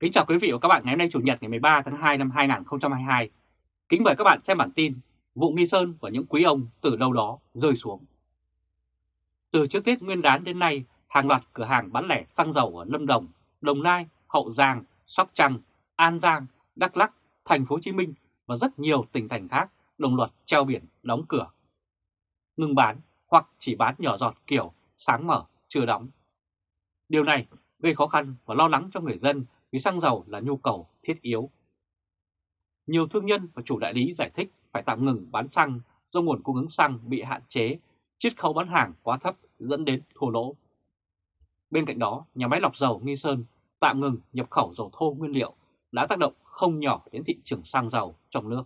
Kính chào quý vị và các bạn ngày hôm nay Chủ nhật ngày 13 tháng 2 năm 2022. Kính mời các bạn xem bản tin vụ Nghi Sơn và những quý ông từ đâu đó rơi xuống. Từ trước Tết Nguyên đán đến nay, hàng loạt cửa hàng bán lẻ xăng dầu ở Lâm Đồng, Đồng Nai, Hậu Giang, Sóc Trăng, An Giang, Đắk Lắk, Thành phố Hồ Chí Minh và rất nhiều tỉnh thành khác đồng loạt treo biển đóng cửa. Ngừng bán hoặc chỉ bán nhỏ giọt kiểu sáng mở chưa đóng. Điều này gây khó khăn và lo lắng cho người dân vì xăng dầu là nhu cầu thiết yếu. Nhiều thương nhân và chủ đại lý giải thích phải tạm ngừng bán xăng do nguồn cung ứng xăng bị hạn chế, chiết khấu bán hàng quá thấp dẫn đến thua lỗ. Bên cạnh đó, nhà máy lọc dầu Nghi Sơn tạm ngừng nhập khẩu dầu thô nguyên liệu đã tác động không nhỏ đến thị trường xăng dầu trong nước.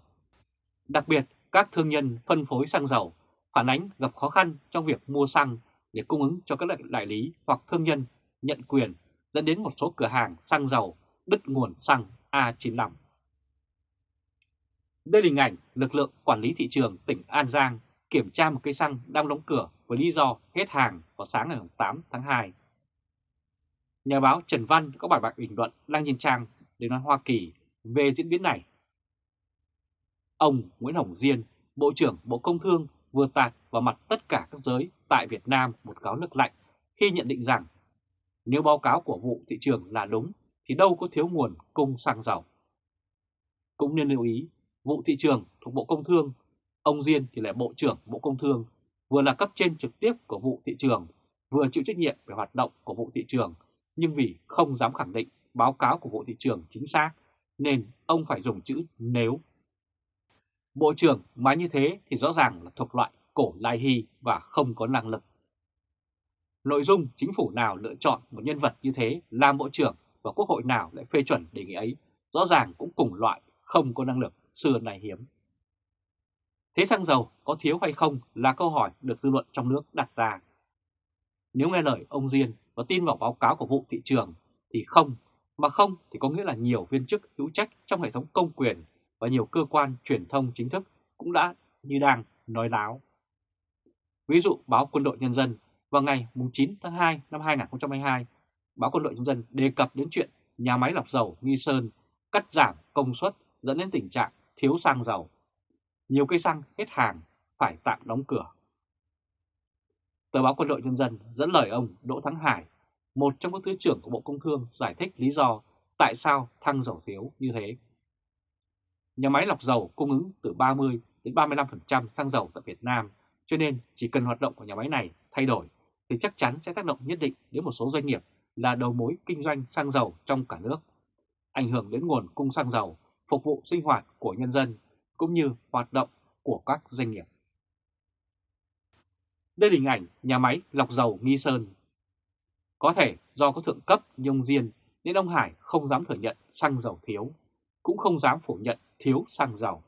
Đặc biệt, các thương nhân phân phối xăng dầu phản ánh gặp khó khăn trong việc mua xăng để cung ứng cho các đại lý hoặc thương nhân nhận quyền dẫn đến một số cửa hàng xăng dầu đứt nguồn xăng A95. Đây là hình ảnh lực lượng quản lý thị trường tỉnh An Giang kiểm tra một cây xăng đang đóng cửa với lý do hết hàng vào sáng ngày 8 tháng 2. Nhà báo Trần Văn có bài bạc bình luận đăng trên trang để nói Hoa Kỳ về diễn biến này. Ông Nguyễn Hồng Diên, Bộ trưởng Bộ Công Thương vừa tạt vào mặt tất cả các giới tại Việt Nam một cáo nước lạnh khi nhận định rằng nếu báo cáo của vụ thị trường là đúng thì đâu có thiếu nguồn cung xăng dầu. Cũng nên lưu ý, vụ thị trường thuộc Bộ Công Thương, ông Diên thì là Bộ trưởng Bộ Công Thương, vừa là cấp trên trực tiếp của vụ thị trường, vừa chịu trách nhiệm về hoạt động của vụ thị trường, nhưng vì không dám khẳng định báo cáo của vụ thị trường chính xác, nên ông phải dùng chữ nếu. Bộ trưởng mà như thế thì rõ ràng là thuộc loại cổ lai hy và không có năng lực. Nội dung chính phủ nào lựa chọn một nhân vật như thế làm bộ trưởng và quốc hội nào lại phê chuẩn đề nghị ấy, rõ ràng cũng cùng loại không có năng lực xưa này hiếm. Thế xăng dầu có thiếu hay không là câu hỏi được dư luận trong nước đặt ra. Nếu nghe lời ông Diên và tin vào báo cáo của vụ thị trường thì không, mà không thì có nghĩa là nhiều viên chức hữu trách trong hệ thống công quyền và nhiều cơ quan truyền thông chính thức cũng đã như đang nói láo. Ví dụ báo Quân đội Nhân dân vào ngày 9 tháng 2 năm 2022, báo Quân đội Nhân dân đề cập đến chuyện nhà máy lọc dầu Nghi Sơn cắt giảm công suất dẫn đến tình trạng thiếu xăng dầu. Nhiều cây xăng hết hàng phải tạm đóng cửa. Tờ báo Quân đội Nhân dân dẫn lời ông Đỗ Thắng Hải, một trong các thứ trưởng của Bộ Công Thương giải thích lý do tại sao thăng dầu thiếu như thế. Nhà máy lọc dầu cung ứng từ 30 đến 35% xăng dầu tại Việt Nam, cho nên chỉ cần hoạt động của nhà máy này thay đổi thì chắc chắn sẽ tác động nhất định đến một số doanh nghiệp là đầu mối kinh doanh xăng dầu trong cả nước, ảnh hưởng đến nguồn cung xăng dầu, phục vụ sinh hoạt của nhân dân cũng như hoạt động của các doanh nghiệp. Đây là hình ảnh nhà máy lọc dầu Nghi Sơn. Có thể do có thượng cấp nhông diên nên ông Hải không dám thừa nhận xăng dầu thiếu, cũng không dám phủ nhận thiếu xăng dầu.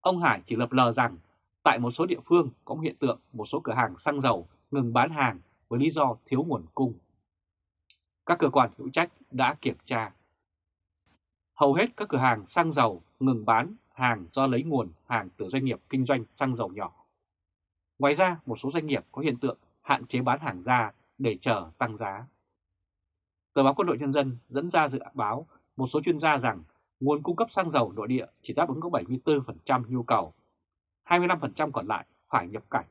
Ông Hải chỉ lập lờ rằng tại một số địa phương có hiện tượng một số cửa hàng xăng dầu ngừng bán hàng với lý do thiếu nguồn cung. Các cơ quan hữu trách đã kiểm tra. Hầu hết các cửa hàng xăng dầu ngừng bán hàng do lấy nguồn hàng từ doanh nghiệp kinh doanh xăng dầu nhỏ. Ngoài ra, một số doanh nghiệp có hiện tượng hạn chế bán hàng ra để chờ tăng giá. Tờ báo Quân đội Nhân dân dẫn ra dự báo một số chuyên gia rằng nguồn cung cấp xăng dầu nội địa chỉ đáp ứng có 74% nhu cầu, 25% còn lại phải nhập cảnh.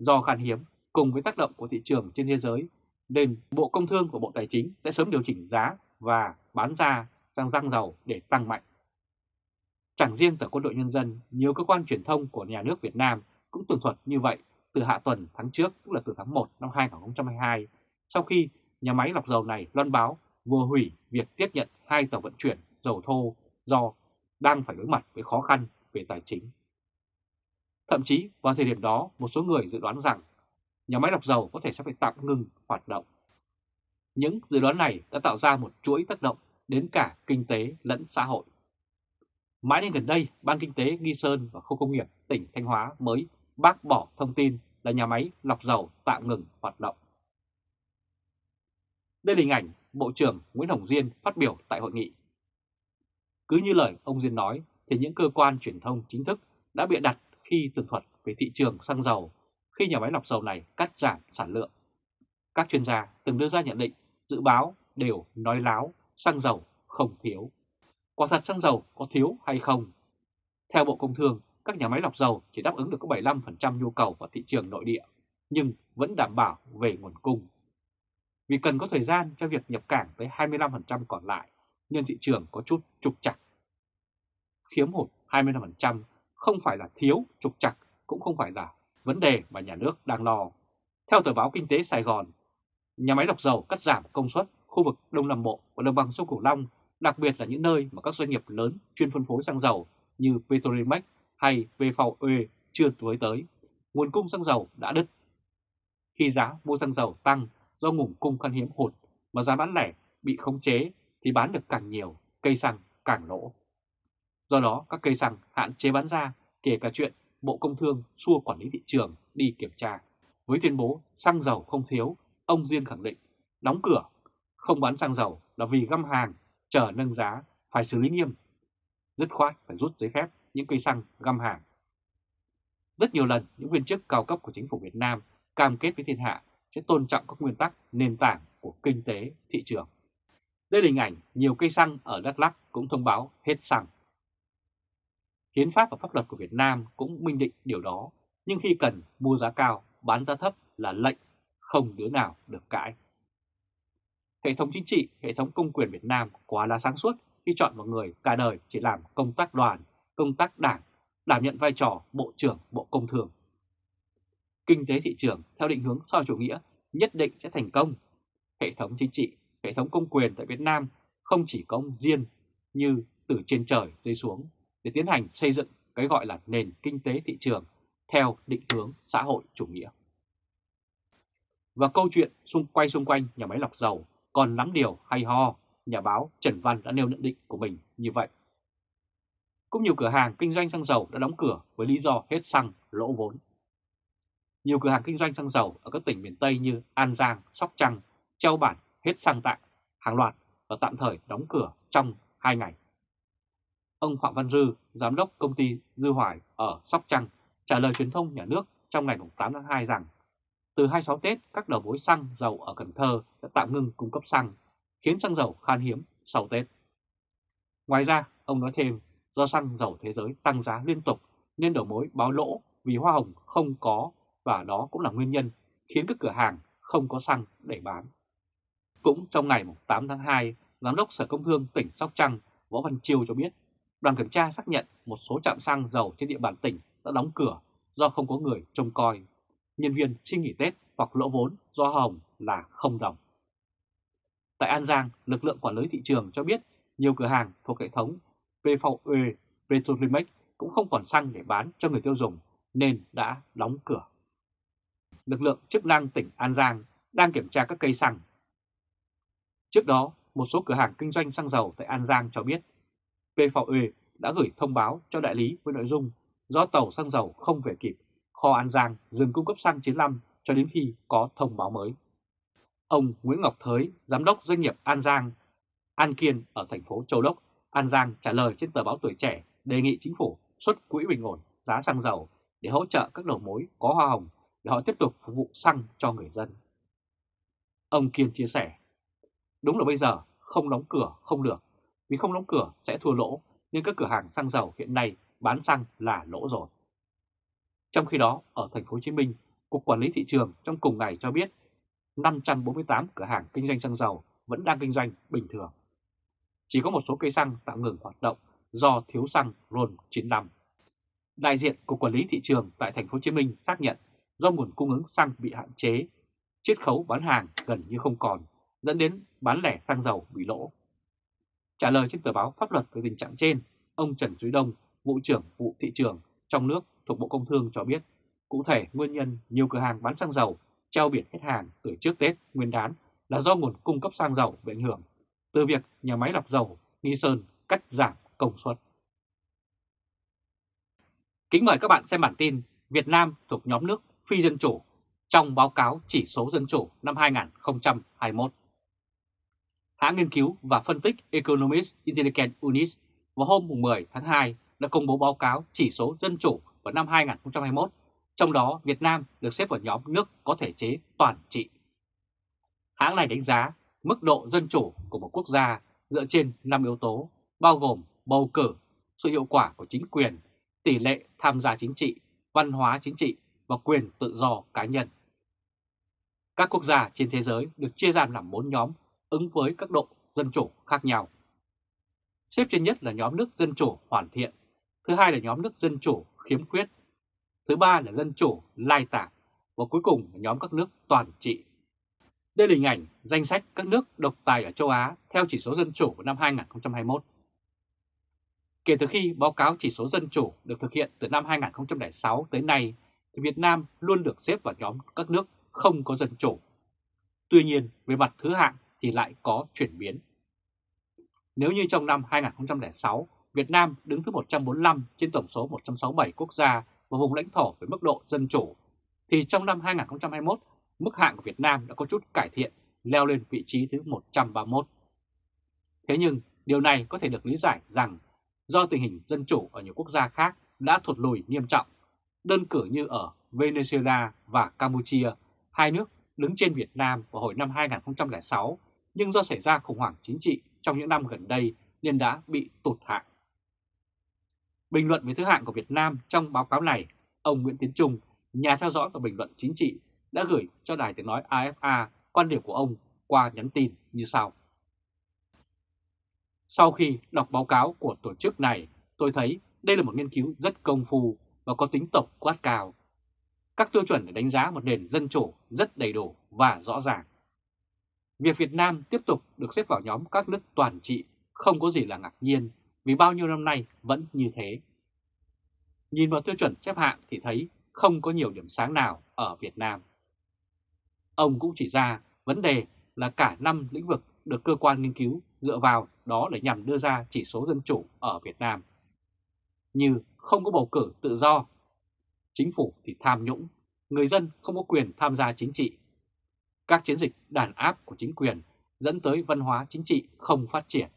Do khan hiếm cùng với tác động của thị trường trên thế giới nên Bộ Công Thương và Bộ Tài chính sẽ sớm điều chỉnh giá và bán ra sang xăng dầu để tăng mạnh. Chẳng riêng tờ quân đội nhân dân, nhiều cơ quan truyền thông của nhà nước Việt Nam cũng tường thuật như vậy từ hạ tuần tháng trước, tức là từ tháng 1 năm 2022, sau khi nhà máy lọc dầu này loan báo vừa hủy việc tiếp nhận hai tàu vận chuyển dầu thô do đang phải đối mặt với khó khăn về tài chính. Thậm chí vào thời điểm đó, một số người dự đoán rằng nhà máy lọc dầu có thể sẽ phải tạm ngừng hoạt động. Những dự đoán này đã tạo ra một chuỗi tác động đến cả kinh tế lẫn xã hội. Mãi đến gần đây, Ban Kinh tế Nghi Sơn và Khu công nghiệp tỉnh Thanh Hóa mới bác bỏ thông tin là nhà máy lọc dầu tạm ngừng hoạt động. Đây là hình ảnh Bộ trưởng Nguyễn Hồng Diên phát biểu tại hội nghị. Cứ như lời ông Diên nói thì những cơ quan truyền thông chính thức đã bịa đặt khi tường thuật về thị trường xăng dầu khi nhà máy lọc dầu này cắt giảm sản lượng. Các chuyên gia từng đưa ra nhận định, dự báo đều nói láo xăng dầu không thiếu. Quả thật xăng dầu có thiếu hay không? Theo Bộ Công Thương, các nhà máy lọc dầu chỉ đáp ứng được có 75% nhu cầu vào thị trường nội địa, nhưng vẫn đảm bảo về nguồn cung. Vì cần có thời gian cho việc nhập cảng tới 25% còn lại, nên thị trường có chút trục chặt. Khiếm hụt 25% không phải là thiếu trục chặt, cũng không phải là vấn đề mà nhà nước đang lo. Theo tờ báo Kinh tế Sài Gòn, nhà máy lọc dầu cắt giảm công suất khu vực Đông Nam Bộ và Đồng bằng sông Cửu Long, đặc biệt là những nơi mà các doanh nghiệp lớn chuyên phân phối xăng dầu như Petrolimex hay VVE chưa tới tới, nguồn cung xăng dầu đã đứt. Khi giá mua xăng dầu tăng do nguồn cung khan hiếm hụt mà giá bán lẻ bị khống chế thì bán được càng nhiều, cây xăng càng lỗ. Do đó các cây xăng hạn chế bán ra kể cả chuyện Bộ Công Thương xua quản lý thị trường đi kiểm tra. Với tuyên bố xăng dầu không thiếu, ông Diên khẳng định đóng cửa, không bán xăng dầu là vì găm hàng, chờ nâng giá, phải xử lý nghiêm. Dứt khoát phải rút giấy phép những cây xăng găm hàng. Rất nhiều lần những viên chức cao cấp của chính phủ Việt Nam cam kết với thiên hạ sẽ tôn trọng các nguyên tắc nền tảng của kinh tế thị trường. Đây là hình ảnh nhiều cây xăng ở Đắk Lắk cũng thông báo hết xăng. Hiến pháp và pháp luật của Việt Nam cũng minh định điều đó, nhưng khi cần mua giá cao, bán giá thấp là lệnh, không đứa nào được cãi. Hệ thống chính trị, hệ thống công quyền Việt Nam quá là sáng suốt khi chọn một người cả đời chỉ làm công tác đoàn, công tác đảng, đảm nhận vai trò Bộ trưởng Bộ Công Thương. Kinh tế thị trường theo định hướng so chủ nghĩa nhất định sẽ thành công. Hệ thống chính trị, hệ thống công quyền tại Việt Nam không chỉ có ông Diên như từ trên trời rơi xuống để tiến hành xây dựng cái gọi là nền kinh tế thị trường theo định hướng xã hội chủ nghĩa. Và câu chuyện xung quay xung quanh nhà máy lọc dầu còn lắm điều hay ho, nhà báo Trần Văn đã nêu nhận định của mình như vậy. Cũng nhiều cửa hàng kinh doanh xăng dầu đã đóng cửa với lý do hết xăng, lỗ vốn. Nhiều cửa hàng kinh doanh xăng dầu ở các tỉnh miền Tây như An Giang, Sóc Trăng, Châu Bản hết xăng tạm, hàng loạt và tạm thời đóng cửa trong 2 ngày. Ông Phạm Văn Dư, Giám đốc công ty Dư Hoài ở Sóc Trăng, trả lời truyền thông nhà nước trong ngày 8 tháng 2 rằng từ 26 Tết, các đầu mối xăng dầu ở Cần Thơ đã tạm ngưng cung cấp xăng, khiến xăng dầu khan hiếm sau Tết. Ngoài ra, ông nói thêm, do xăng dầu thế giới tăng giá liên tục nên đầu mối báo lỗ vì hoa hồng không có và đó cũng là nguyên nhân khiến các cửa hàng không có xăng để bán. Cũng trong ngày 8 tháng 2, Giám đốc Sở Công Thương tỉnh Sóc Trăng Võ Văn Chiêu cho biết đoàn kiểm tra xác nhận một số trạm xăng dầu trên địa bàn tỉnh đã đóng cửa do không có người trông coi. Nhân viên xin nghỉ Tết hoặc lỗ vốn do hồng là không đồng. Tại An Giang, lực lượng quản lý thị trường cho biết nhiều cửa hàng thuộc hệ thống PVE Petrolimex cũng không còn xăng để bán cho người tiêu dùng nên đã đóng cửa. Lực lượng chức năng tỉnh An Giang đang kiểm tra các cây xăng. Trước đó, một số cửa hàng kinh doanh xăng dầu tại An Giang cho biết PVE đã gửi thông báo cho đại lý với nội dung do tàu xăng dầu không về kịp, kho An Giang dừng cung cấp xăng 95 cho đến khi có thông báo mới. Ông Nguyễn Ngọc Thới, giám đốc doanh nghiệp An Giang, An Kiên ở thành phố Châu Đốc, An Giang trả lời trên tờ báo Tuổi Trẻ đề nghị chính phủ xuất quỹ bình ổn giá xăng dầu để hỗ trợ các đầu mối có hoa hồng để họ tiếp tục phục vụ xăng cho người dân. Ông Kiên chia sẻ, đúng là bây giờ không đóng cửa không được, vì không đóng cửa sẽ thua lỗ nên các cửa hàng xăng dầu hiện nay bán xăng là lỗ rồi. Trong khi đó, ở thành phố Hồ Chí Minh, Cục Quản lý thị trường trong cùng ngày cho biết 548 cửa hàng kinh doanh xăng dầu vẫn đang kinh doanh bình thường. Chỉ có một số cây xăng tạm ngừng hoạt động do thiếu xăng RON 95. Đại diện Cục Quản lý thị trường tại thành phố Hồ Chí Minh xác nhận do nguồn cung ứng xăng bị hạn chế, chiết khấu bán hàng gần như không còn, dẫn đến bán lẻ xăng dầu bị lỗ. Trả lời trên tờ báo pháp luật về tình trạng trên, ông Trần Duy Đông, vụ trưởng vụ thị trường trong nước thuộc Bộ Công Thương cho biết, cụ thể nguyên nhân nhiều cửa hàng bán xăng dầu treo biển hết hàng từ trước Tết Nguyên đán là do nguồn cung cấp xăng dầu bị ảnh hưởng từ việc nhà máy lọc dầu Nghi Sơn cắt giảm công suất. Kính mời các bạn xem bản tin Việt Nam thuộc nhóm nước phi dân chủ trong báo cáo chỉ số dân chủ năm 2021. Hãng nghiên cứu và phân tích Economist Intelligence Unit vào hôm 10 tháng 2 đã công bố báo cáo chỉ số dân chủ vào năm 2021, trong đó Việt Nam được xếp vào nhóm nước có thể chế toàn trị. Hãng này đánh giá mức độ dân chủ của một quốc gia dựa trên 5 yếu tố, bao gồm bầu cử, sự hiệu quả của chính quyền, tỷ lệ tham gia chính trị, văn hóa chính trị và quyền tự do cá nhân. Các quốc gia trên thế giới được chia ra làm 4 nhóm ứng với các độ dân chủ khác nhau. Xếp trên nhất là nhóm nước dân chủ hoàn thiện, thứ hai là nhóm nước dân chủ khiếm khuyết, thứ ba là dân chủ lai tạp và cuối cùng là nhóm các nước toàn trị. Đây là hình ảnh danh sách các nước độc tài ở châu Á theo chỉ số dân chủ của năm 2021. Kể từ khi báo cáo chỉ số dân chủ được thực hiện từ năm 2006 tới nay, thì Việt Nam luôn được xếp vào nhóm các nước không có dân chủ. Tuy nhiên, về mặt thứ hạng thì lại có chuyển biến. Nếu như trong năm 2006, Việt Nam đứng thứ 145 trên tổng số 167 quốc gia và vùng lãnh thổ với mức độ dân chủ, thì trong năm 2021, mức hạng của Việt Nam đã có chút cải thiện, leo lên vị trí thứ 131. Thế nhưng, điều này có thể được lý giải rằng do tình hình dân chủ ở nhiều quốc gia khác đã thụt lùi nghiêm trọng, đơn cử như ở Venezuela và Campuchia, hai nước đứng trên Việt Nam vào hồi năm 2006, nhưng do xảy ra khủng hoảng chính trị trong những năm gần đây nên đã bị tụt hạng. Bình luận về thứ hạng của Việt Nam trong báo cáo này, ông Nguyễn Tiến Trung, nhà theo dõi và bình luận chính trị, đã gửi cho đài tiếng nói AFA quan điểm của ông qua nhắn tin như sau. Sau khi đọc báo cáo của tổ chức này, tôi thấy đây là một nghiên cứu rất công phu và có tính tổng quát cao. Các tiêu chuẩn để đánh giá một nền dân chủ rất đầy đủ và rõ ràng. Việc Việt Nam tiếp tục được xếp vào nhóm các nước toàn trị không có gì là ngạc nhiên vì bao nhiêu năm nay vẫn như thế. Nhìn vào tiêu chuẩn xếp hạng thì thấy không có nhiều điểm sáng nào ở Việt Nam. Ông cũng chỉ ra vấn đề là cả năm lĩnh vực được cơ quan nghiên cứu dựa vào đó để nhằm đưa ra chỉ số dân chủ ở Việt Nam. Như không có bầu cử tự do, chính phủ thì tham nhũng, người dân không có quyền tham gia chính trị. Các chiến dịch đàn áp của chính quyền dẫn tới văn hóa chính trị không phát triển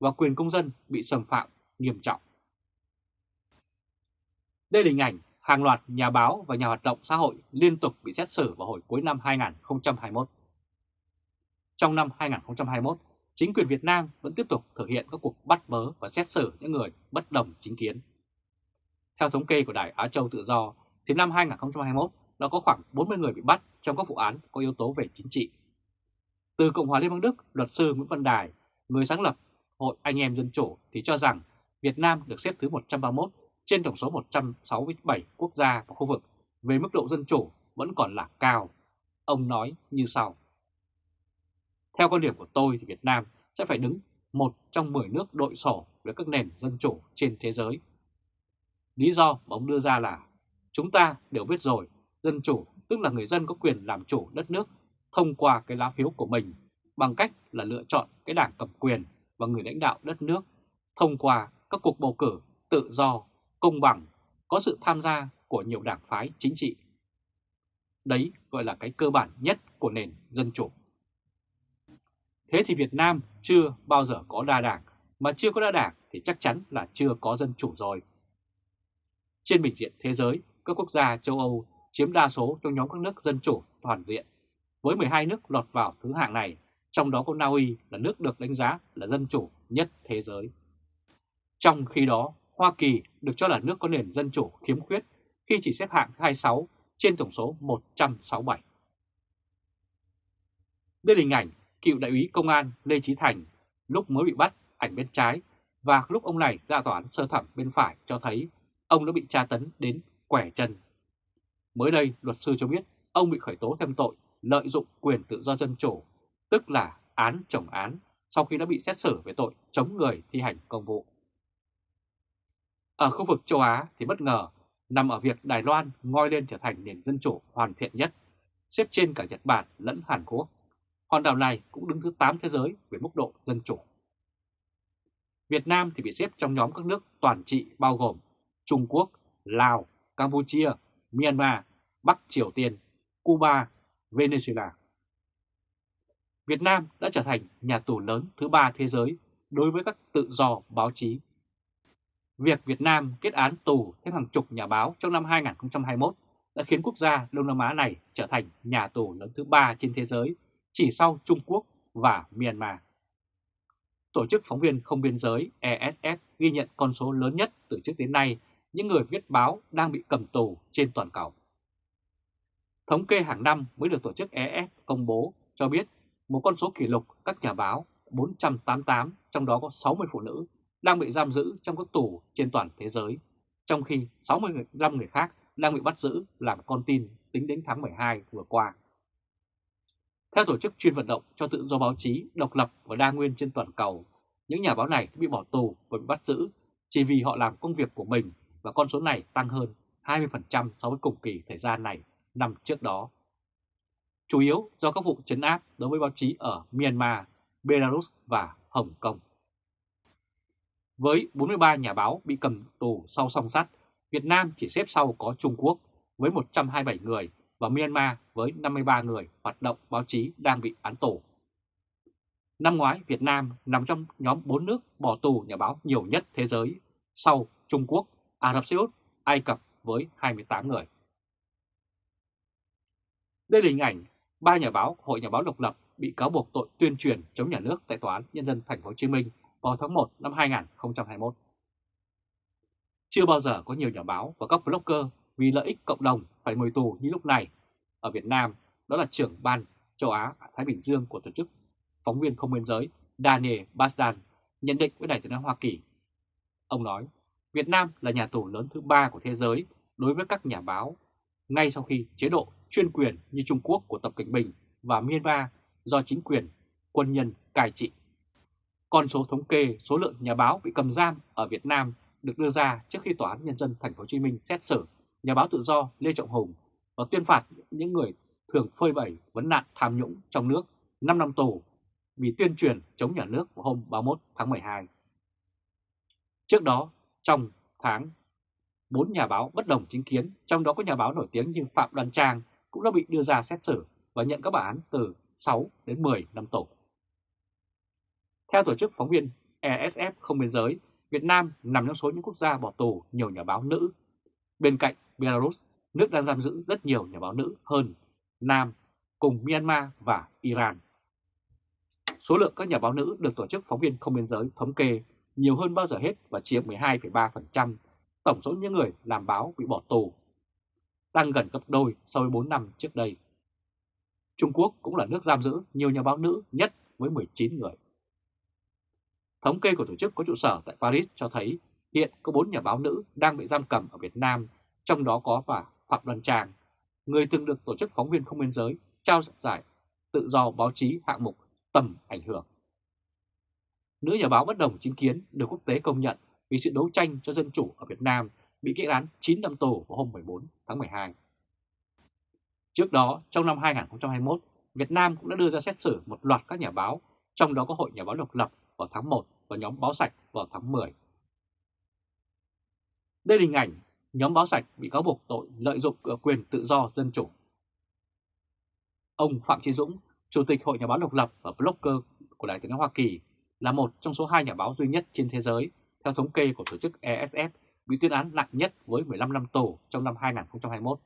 và quyền công dân bị xâm phạm nghiêm trọng. Đây là hình ảnh hàng loạt nhà báo và nhà hoạt động xã hội liên tục bị xét xử vào hồi cuối năm 2021. Trong năm 2021, chính quyền Việt Nam vẫn tiếp tục thực hiện các cuộc bắt bớ và xét xử những người bất đồng chính kiến. Theo thống kê của Đài Á Châu Tự Do, thì năm 2021 đã có khoảng 40 người bị bắt trong các vụ án có yếu tố về chính trị. Từ Cộng hòa Liên bang Đức, luật sư Nguyễn Văn Đài, người sáng lập Hội Anh em Dân Chủ thì cho rằng Việt Nam được xếp thứ 131 trên tổng số 167 quốc gia và khu vực về mức độ dân chủ vẫn còn là cao. Ông nói như sau. Theo quan điểm của tôi thì Việt Nam sẽ phải đứng một trong 10 nước đội sổ với các nền dân chủ trên thế giới. Lý do mà ông đưa ra là chúng ta đều biết rồi, dân chủ tức là người dân có quyền làm chủ đất nước thông qua cái lá phiếu của mình bằng cách là lựa chọn cái đảng cầm quyền và người lãnh đạo đất nước thông qua các cuộc bầu cử tự do, công bằng, có sự tham gia của nhiều đảng phái chính trị. Đấy gọi là cái cơ bản nhất của nền dân chủ. Thế thì Việt Nam chưa bao giờ có đa đảng, mà chưa có đa đảng thì chắc chắn là chưa có dân chủ rồi. Trên bình diện thế giới, các quốc gia châu Âu chiếm đa số trong nhóm các nước dân chủ toàn diện, với 12 nước lọt vào thứ hạng này, trong đó có Na Uy là nước được đánh giá là dân chủ nhất thế giới. Trong khi đó, Hoa Kỳ được cho là nước có nền dân chủ khiếm khuyết khi chỉ xếp hạng 26 trên tổng số 167. Đây là hình ảnh cựu đại úy công an Lê Trí Thành lúc mới bị bắt ảnh bên trái và lúc ông này ra tòa án sơ thẩm bên phải cho thấy ông đã bị tra tấn đến quẻ chân. Mới đây, luật sư cho biết ông bị khởi tố thêm tội lợi dụng quyền tự do dân chủ, tức là án chồng án sau khi đã bị xét xử về tội chống người thi hành công vụ. Ở khu vực châu Á thì bất ngờ nằm ở việc Đài Loan ngoi lên trở thành nền dân chủ hoàn thiện nhất, xếp trên cả Nhật Bản lẫn Hàn Quốc. Hòn đảo này cũng đứng thứ 8 thế giới về mức độ dân chủ. Việt Nam thì bị xếp trong nhóm các nước toàn trị bao gồm Trung Quốc, Lào, Campuchia, Myanmar, Bắc Triều Tiên, Cuba, Venezuela. Việt Nam đã trở thành nhà tù lớn thứ ba thế giới đối với các tự do báo chí. Việc Việt Nam kết án tù thêm hàng chục nhà báo trong năm 2021 đã khiến quốc gia Đông Nam Á này trở thành nhà tù lớn thứ ba trên thế giới chỉ sau Trung Quốc và Myanmar. Tổ chức Phóng viên Không Biên Giới ESF ghi nhận con số lớn nhất từ trước đến nay những người viết báo đang bị cầm tù trên toàn cầu. Thống kê hàng năm mới được tổ chức EF công bố cho biết một con số kỷ lục các nhà báo 488, trong đó có 60 phụ nữ, đang bị giam giữ trong các tù trên toàn thế giới, trong khi 65 người khác đang bị bắt giữ làm con tin tính đến tháng 12 vừa qua. Theo tổ chức chuyên vận động cho tự do báo chí độc lập và đa nguyên trên toàn cầu, những nhà báo này bị bỏ tù và bị bắt giữ chỉ vì họ làm công việc của mình và con số này tăng hơn 20% so với cùng kỳ thời gian này năm trước đó. Chủ yếu do các vụ chấn áp đối với báo chí ở Myanmar, Belarus và Hồng Kông. Với 43 nhà báo bị cầm tù sau song sắt, Việt Nam chỉ xếp sau có Trung Quốc với 127 người và Myanmar với 53 người hoạt động báo chí đang bị án tù. Năm ngoái, Việt Nam nằm trong nhóm 4 nước bỏ tù nhà báo nhiều nhất thế giới sau Trung Quốc, Ả Rập Xê Út, Ai Cập với 28 người. Đây là hình ảnh ba nhà báo Hội Nhà báo độc lập bị cáo buộc tội tuyên truyền chống nhà nước tại Tòa án Nhân dân Thành phố Hồ Chí Minh vào tháng 1 năm 2021. Chưa bao giờ có nhiều nhà báo và các blogger vì lợi ích cộng đồng phải ngồi tù như lúc này. Ở Việt Nam, đó là trưởng ban châu Á Thái Bình Dương của tổ chức phóng viên không biên giới Daniel Basdan nhận định với Đài tiếng nói Hoa Kỳ. Ông nói, Việt Nam là nhà tù lớn thứ ba của thế giới đối với các nhà báo, ngay sau khi chế độ chuyên quyền như Trung Quốc của Tập Cảnh Bình và Myanmar do chính quyền quân nhân cai trị. Con số thống kê số lượng nhà báo bị cầm giam ở Việt Nam được đưa ra trước khi Tòa án Nhân dân Thành phố Hồ Chí Minh xét xử nhà báo tự do Lê Trọng Hùng và tuyên phạt những người thường phơi bày vấn nạn tham nhũng trong nước 5 năm tù vì tuyên truyền chống nhà nước vào hôm 31 tháng 12. Trước đó, trong tháng, bốn nhà báo bất đồng chính kiến, trong đó có nhà báo nổi tiếng như Phạm Đoan Trang cũng đã bị đưa ra xét xử và nhận các bản án từ 6 đến 10 năm tù. Theo tổ chức phóng viên ESF không biên giới, Việt Nam nằm trong số những quốc gia bỏ tù nhiều nhà báo nữ. Bên cạnh Belarus, nước đang giam giữ rất nhiều nhà báo nữ hơn Nam cùng Myanmar và Iran. Số lượng các nhà báo nữ được Tổ chức Phóng viên Không Biên Giới thống kê nhiều hơn bao giờ hết và chiếm 12,3% tổng số những người làm báo bị bỏ tù, tăng gần gấp đôi so với 4 năm trước đây. Trung Quốc cũng là nước giam giữ nhiều nhà báo nữ nhất với 19 người. Thống kê của tổ chức có trụ sở tại Paris cho thấy hiện có 4 nhà báo nữ đang bị giam cầm ở Việt Nam, trong đó có bà Phạm Đoàn Trang, người từng được Tổ chức Phóng viên Không Biên Giới trao giải tự do báo chí hạng mục tầm ảnh hưởng. Nữ nhà báo bất đồng chính kiến được quốc tế công nhận vì sự đấu tranh cho dân chủ ở Việt Nam bị kết án 9 năm tù vào hôm 14 tháng 12. Trước đó, trong năm 2021, Việt Nam cũng đã đưa ra xét xử một loạt các nhà báo, trong đó có Hội Nhà báo độc lập vào tháng 1 và nhóm Báo Sạch vào tháng 10. Đây là hình ảnh nhóm Báo Sạch bị cáo buộc tội lợi dụng quyền tự do dân chủ. Ông Phạm Chí Dũng, Chủ tịch Hội Nhà báo độc lập và blogger của Đài tiếng nói Hoa Kỳ, là một trong số hai nhà báo duy nhất trên thế giới, theo thống kê của tổ chức ESF, bị tuyên án nặng nhất với 15 năm tù trong năm 2021.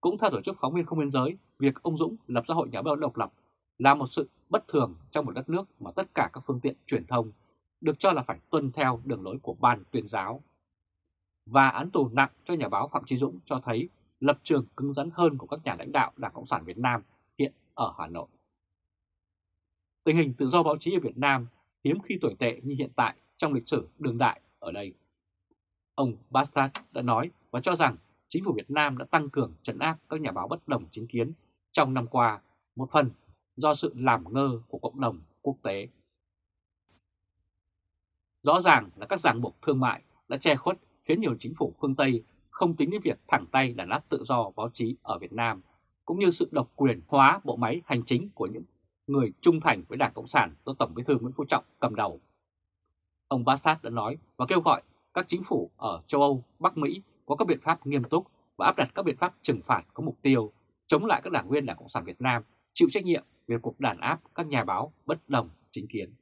Cũng theo tổ chức phóng viên không biên giới, việc ông Dũng lập ra Hội Nhà báo độc lập là một sự bất thường trong một đất nước mà tất cả các phương tiện truyền thông được cho là phải tuân theo đường lối của ban tuyên giáo. Và án tù nặng cho nhà báo Phạm Trí Dũng cho thấy lập trường cứng rắn hơn của các nhà lãnh đạo Đảng Cộng sản Việt Nam hiện ở Hà Nội. Tình hình tự do báo chí ở Việt Nam hiếm khi tồi tệ như hiện tại trong lịch sử đương đại ở đây. Ông Bastard đã nói và cho rằng chính phủ Việt Nam đã tăng cường trấn áp các nhà báo bất đồng chính kiến trong năm qua, một phần do sự làm ngơ của cộng đồng quốc tế. Rõ ràng là các ràng buộc thương mại đã che khuất khiến nhiều chính phủ phương Tây không tính đến việc thẳng tay đàn áp tự do báo chí ở Việt Nam, cũng như sự độc quyền hóa bộ máy hành chính của những người trung thành với Đảng Cộng sản do Tổng bí thư Nguyễn Phú Trọng cầm đầu. Ông Bassat đã nói và kêu gọi các chính phủ ở châu Âu, Bắc Mỹ có các biện pháp nghiêm túc và áp đặt các biện pháp trừng phạt có mục tiêu chống lại các đảng viên Đảng Cộng sản Việt Nam chịu trách nhiệm về cuộc đàn áp các nhà báo bất đồng chính kiến.